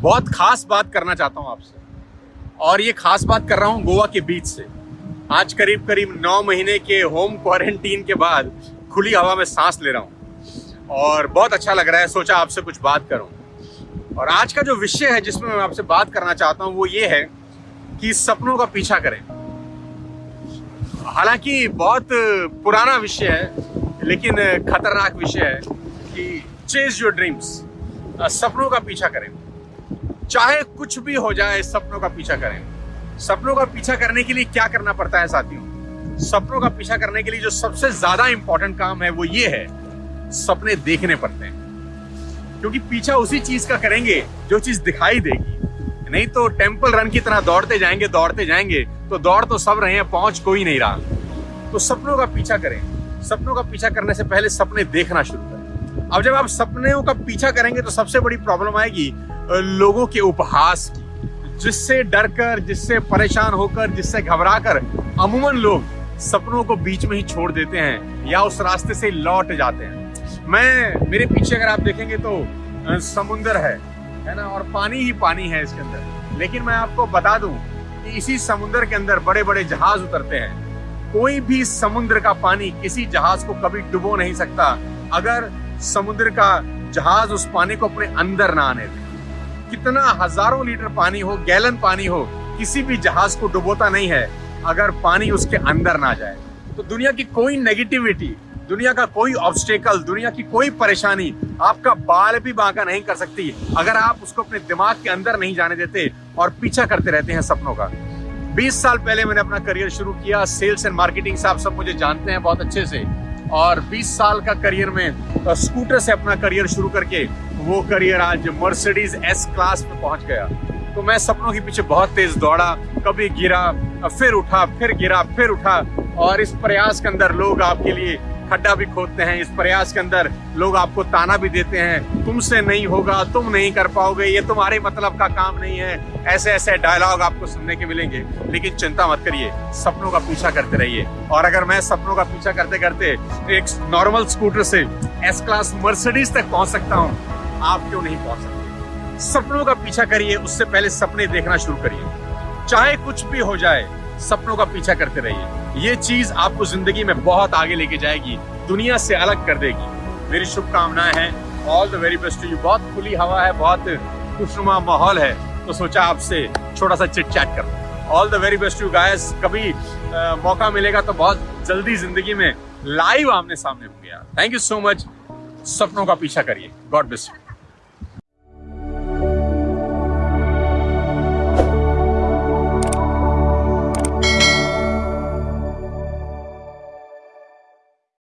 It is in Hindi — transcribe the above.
बहुत खास बात करना चाहता हूँ आपसे। और ये खास बात कर रहा हूँ गोवा के बीच से। आज करीब करीब नौ महीने के होम क्वारंटीन के बाद खुली हवा में सांस ले रहा हूँ। और बहुत अच्छा लग रहा है, सोचा आपसे कुछ बात करूँ। और आज का जो विषय है जिसमें मैं आपसे बात करना चाहता हूँ, वो ये है कि सपनों का पीछा करें। हालाँकि बहुत पुराना विषय है, लेकिन खतरनाक विषय है कि चेज योर ड्रीम्स सपनों का पीछा करें। चाहे कुछ भी हो जाए, सपनों का पीछा करें। सपनों का पीछा करने के लिए क्या करना पड़ता है साथियों? सपनों का पीछा करने के लिए जो सबसे ज़्यादा इंपॉर्टेंट काम है, वो ये है, सपने देखने पड़ते हैं। क्योंकि पीछा उसी चीज़ का करेंगे, जो चीज़ दिखाई देगी। नहीं तो टेंपल रन की तरह दौड़ते जाएँगे दौड़ते जाएँगे तो दौड़ तो सब रहे हैं, पहुँच कोई नहीं रहा। तो सपनों का पीछा करें। सपनों का पीछा करने से पहले सपने देखना शुरू करें। अब जब आप सपनों का पीछा करेंगे तो सबसे बड़ी प्रॉब्लम आएगी लोगों के उपहास की। जिससे डर कर जिससे परेशान होकर, जिससे घबरा कर अमूमन लोग सपनों को बीच में ही छोड़ देते हैं या उस रास्ते से लौट जाते हैं। मैं, मेरे पीछे अगर आप देखेंगे तो समुंदर है है ना, और पानी ही पानी है इसके अंदर। लेकिन मैं आपको बता दूँ कि इसी समुद्र के अंदर बड़े बड़े जहाज़ उतरते हैं। कोई भी समुद्र का पानी किसी जहाज़ को कभी डुबो नहीं सकता। अगर समुद्र का जहाज़ उस पानी को अपने अंदर ना आने दे। कितना हज़ारों लीटर पानी हो, गैलन पानी हो, किसी भी जहाज़ को डुबोता नहीं है, अगर पानी उसके अंदर ना जाए। तो दुनिया की कोई नेगेटिविटी दुनिया का कोई ऑब्स्टेकल दुनिया की कोई परेशानी आपका बाल भी बांका नहीं कर सकती। अगर आप उसको अपने दिमाग के अंदर नहीं जाने देते और पीछा करते रहते हैं सपनों का। 20 साल पहले मैंने अपना करियर शुरू किया। सेल्स एंड मार्केटिंग से आप सब मुझे जानते हैं बहुत अच्छे से। और 20 साल का करियर में स्कूटर से अपना करियर शुरू करके वो करियर आज मर्सिडीज एस क्लास में पहुँच गया। तो मैं सपनों के पीछे बहुत तेज दौड़ा, कभी गिरा, फिर उठा, फिर गिरा, फिर उठा और इस प्रयास के अंदर लोग आपके लिए खड्डा भी खोदते हैं, इस प्रयास के अंदर लोग आपको ताना भी देते हैं। तुमसे नहीं होगा, तुम नहीं कर पाओगे, ये तुम्हारे मतलब का काम नहीं है। ऐसे ऐसे डायलॉग आपको सुनने के मिलेंगे। लेकिन चिंता मत करिए, सपनों का पीछा करते रहिए। और अगर मैं सपनों का पीछा करते करते एक नॉर्मल स्कूटर से एस क्लास मर्सिडीज तक पहुँच सकता हूँ, आप क्यों नहीं पहुँच सकते? सपनों का पीछा करिए, उससे पहले सपने देखना शुरू करिए। चाहे कुछ भी हो जाए सपनों का पीछा करते रहिए। ये चीज़ आपको ज़िंदगी में बहुत आगे लेके जाएगी दुनिया से अलग कर देगी। मेरी शुभकामनाएँ हैं। All the very best to you बहुत खुली हवा है बहुत खुशनुमा माहौल है। तो सोचा आपसे छोटा सा चिट चैट कर all the very best to guys कभी आ, मौका मिलेगा तो बहुत जल्दी ज़िंदगी में लाइव आमने सामने हो गया थैंक यू सो मच सपनों का पीछा करिए। God bless you